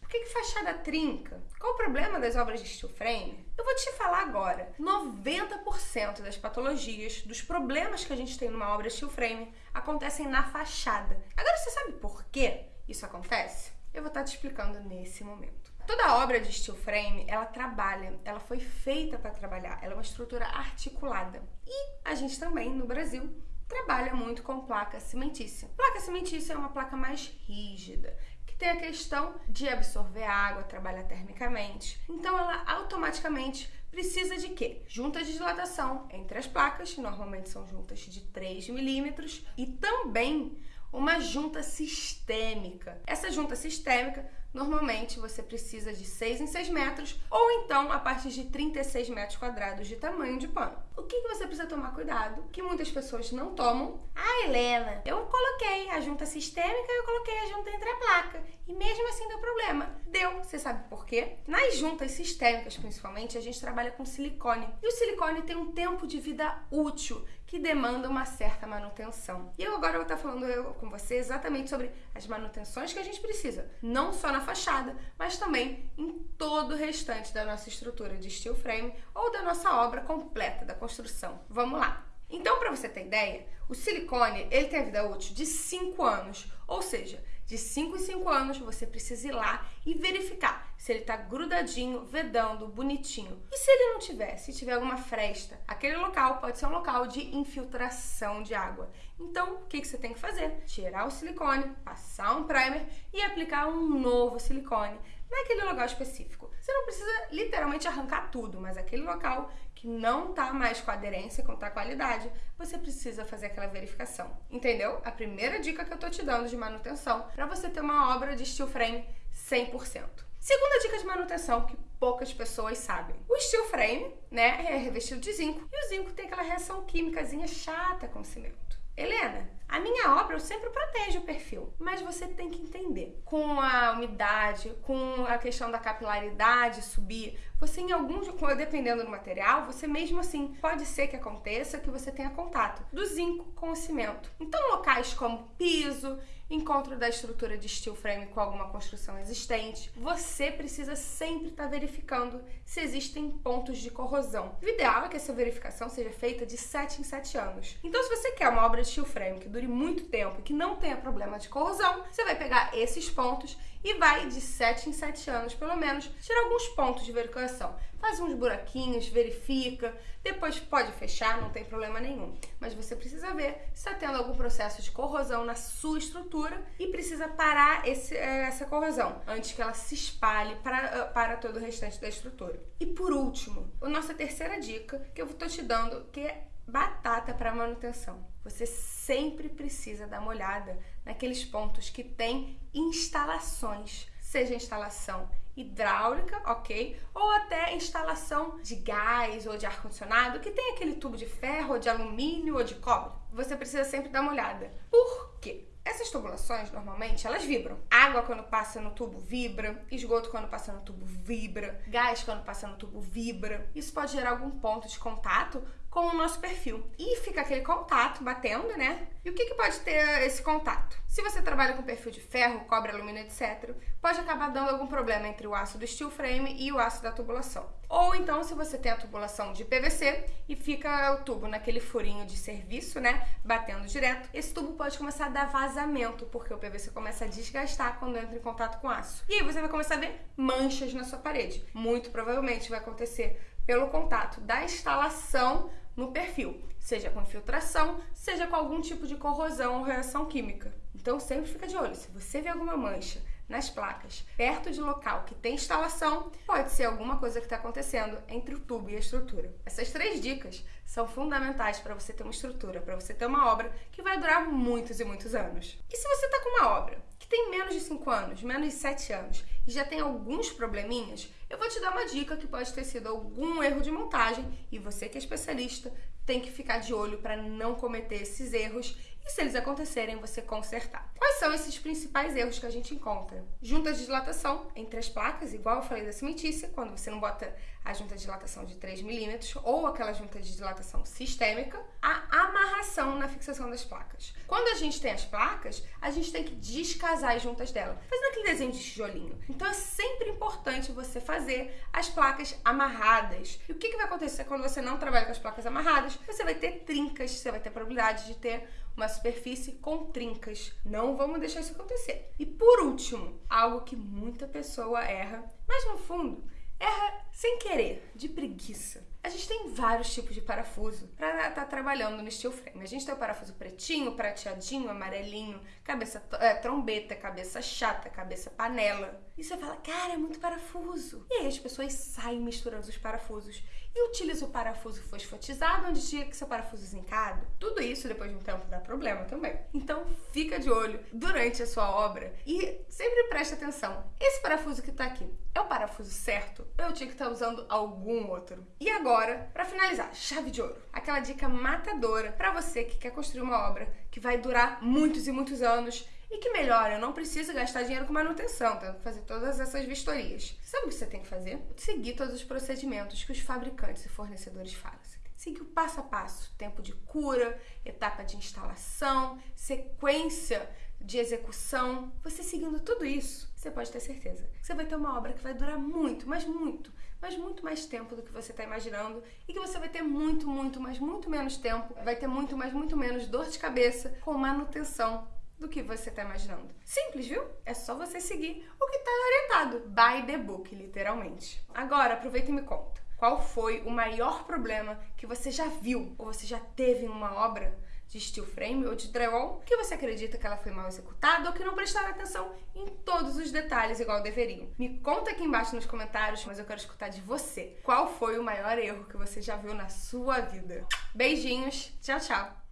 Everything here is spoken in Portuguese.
Por que, fachada trinca? Qual o problema das obras de steel frame? Eu vou te falar agora. 90% das patologias, dos problemas que a gente tem numa obra steel frame, acontecem na fachada. Agora você sabe por que isso acontece? Eu vou estar te explicando nesse momento. Toda obra de steel frame, ela trabalha, ela foi feita para trabalhar, ela é uma estrutura articulada. E a gente também, no Brasil, trabalha muito com placa cimentícia. Placa cimentícia é uma placa mais rígida, que tem a questão de absorver água, trabalhar termicamente. Então ela automaticamente precisa de quê? Juntas de dilatação entre as placas, normalmente são juntas de 3 milímetros, e também uma junta sistêmica. Essa junta sistêmica normalmente você precisa de 6 em 6 metros ou então a partir de 36 metros quadrados de tamanho de pano. O que, você precisa tomar cuidado, que muitas pessoas não tomam? Ah, Helena, eu coloquei a junta sistêmica e eu coloquei a junta entre a placa e mesmo assim deu problema. Deu, você sabe por quê? Nas juntas sistêmicas, principalmente, a gente trabalha com silicone e o silicone tem um tempo de vida útil que demanda uma certa manutenção. E eu agora vou estar falando eu, com você exatamente sobre as manutenções que a gente precisa, não só na fachada, mas também em todo o restante da nossa estrutura de steel frame ou da nossa obra completa da construção. Vamos lá! Então, para você ter ideia, o silicone ele tem a vida útil de 5 anos, ou seja, de 5 em 5 anos você precisa ir lá e verificar se ele está grudadinho, vedando, bonitinho. E se ele não tiver, se tiver alguma fresta, aquele local pode ser um local de infiltração de água. Então, o que, que você tem que fazer? Tirar o silicone, passar um primer e aplicar um novo silicone naquele local específico. Você não precisa literalmente arrancar tudo, mas aquele local que não tá mais com aderência, com a qualidade, você precisa fazer aquela verificação. Entendeu? A primeira dica que eu tô te dando de manutenção para você ter uma obra de steel frame 100%. Segunda dica de manutenção que poucas pessoas sabem. O steel frame, né, é revestido de zinco e o zinco tem aquela reação químicazinha chata com o cimento. Helena, a minha obra eu sempre protejo o perfil, mas você tem que entender. Com a umidade, com a questão da capilaridade subir, você em alguns, dependendo do material, você mesmo assim pode ser que aconteça que você tenha contato do zinco com o cimento. Então locais como piso, encontro da estrutura de steel frame com alguma construção existente, você precisa sempre estar tá verificando se existem pontos de corrosão. O ideal é que essa verificação seja feita de 7 em 7 anos. Então se você quer uma obra de steel frame que dure muito tempo e que não tenha problema de corrosão, você vai pegar esses pontos e vai de 7 em 7 anos, pelo menos, tirar alguns pontos de verificação. Faz uns buraquinhos, verifica, depois pode fechar, não tem problema nenhum. Mas você precisa ver se está tendo algum processo de corrosão na sua estrutura e precisa parar esse, eh, essa corrosão antes que ela se espalhe para, eh, para todo o restante da estrutura. E por último, a nossa terceira dica que eu estou te dando, que é batata para manutenção. Você sempre precisa dar uma olhada naqueles pontos que tem instalações, seja instalação hidráulica, ok? Ou até instalação de gás ou de ar-condicionado, que tem aquele tubo de ferro, ou de alumínio ou de cobre. Você precisa sempre dar uma olhada. Por quê? Essas tubulações, normalmente, elas vibram. Água, quando passa no tubo, vibra. Esgoto, quando passa no tubo, vibra. Gás, quando passa no tubo, vibra. Isso pode gerar algum ponto de contato com o nosso perfil. E fica aquele contato batendo, né? E o que, que pode ter esse contato? Se você trabalha com perfil de ferro, cobre, alumínio, etc., pode acabar dando algum problema entre o aço do steel frame e o aço da tubulação. Ou então, se você tem a tubulação de PVC e fica o tubo naquele furinho de serviço, né, batendo direto, esse tubo pode começar a dar vazamento, porque o PVC começa a desgastar quando entra em contato com aço. E aí você vai começar a ver manchas na sua parede. Muito provavelmente vai acontecer pelo contato da instalação no perfil, seja com infiltração, seja com algum tipo de corrosão ou reação química. Então sempre fica de olho, se você vê alguma mancha nas placas, perto de local que tem instalação, pode ser alguma coisa que está acontecendo entre o tubo e a estrutura. Essas três dicas são fundamentais para você ter uma estrutura, para você ter uma obra que vai durar muitos e muitos anos. E se você está com uma obra que tem menos de 5 anos, menos de 7 anos e já tem alguns probleminhas, eu vou te dar uma dica que pode ter sido algum erro de montagem e você que é especialista tem que ficar de olho para não cometer esses erros e se eles acontecerem, você consertar. Quais são esses principais erros que a gente encontra? Junta de dilatação entre as placas, igual eu falei da cimentícia, quando você não bota a junta de dilatação de 3 milímetros ou aquela junta de dilatação sistêmica, a amarração na fixação das placas. Quando a gente tem as placas, a gente tem que descasar as juntas dela, fazendo aquele desenho de tijolinho. Então é sempre importante você fazer as placas amarradas. E o que, que vai acontecer quando você não trabalha com as placas amarradas? Você vai ter trincas, você vai ter probabilidade de ter uma superfície com trincas. Não vamos deixar isso acontecer. E por último, algo que muita pessoa erra, mas no fundo erra sem querer, de preguiça. A gente tem vários tipos de parafuso para estar tá trabalhando no steel frame. A gente tem o parafuso pretinho, prateadinho, amarelinho, cabeça é, trombeta, cabeça chata, cabeça panela. E você fala, cara, é muito parafuso. E aí as pessoas saem misturando os parafusos e utilizam o parafuso fosfatizado onde tinha que ser parafuso zincado. Tudo isso depois de um tempo dá problema também. Então fica de olho durante a sua obra e sempre preste atenção. Esse parafuso que tá aqui é o parafuso certo? Eu tinha que estar tá usando algum outro. E agora, para finalizar, chave de ouro. Aquela dica matadora para você que quer construir uma obra que vai durar muitos e muitos anos e que melhor, eu não preciso gastar dinheiro com manutenção, fazer todas essas vistorias. Sabe o que você tem que fazer? Seguir todos os procedimentos que os fabricantes e fornecedores fazem. Seguir o passo a passo, tempo de cura, etapa de instalação, sequência de execução. Você seguindo tudo isso, você pode ter certeza que você vai ter uma obra que vai durar muito, mas muito, mas muito mais tempo do que você está imaginando e que você vai ter muito, muito, mas muito menos tempo, vai ter muito, mas muito menos dor de cabeça com manutenção do que você está imaginando. Simples, viu? É só você seguir o que está orientado. By the book, literalmente. Agora, aproveita e me conta. Qual foi o maior problema que você já viu ou você já teve em uma obra de steel frame ou de drywall que você acredita que ela foi mal executada ou que não prestaram atenção em todos os detalhes igual deveriam. Me conta aqui embaixo nos comentários, mas eu quero escutar de você. Qual foi o maior erro que você já viu na sua vida? Beijinhos, tchau, tchau!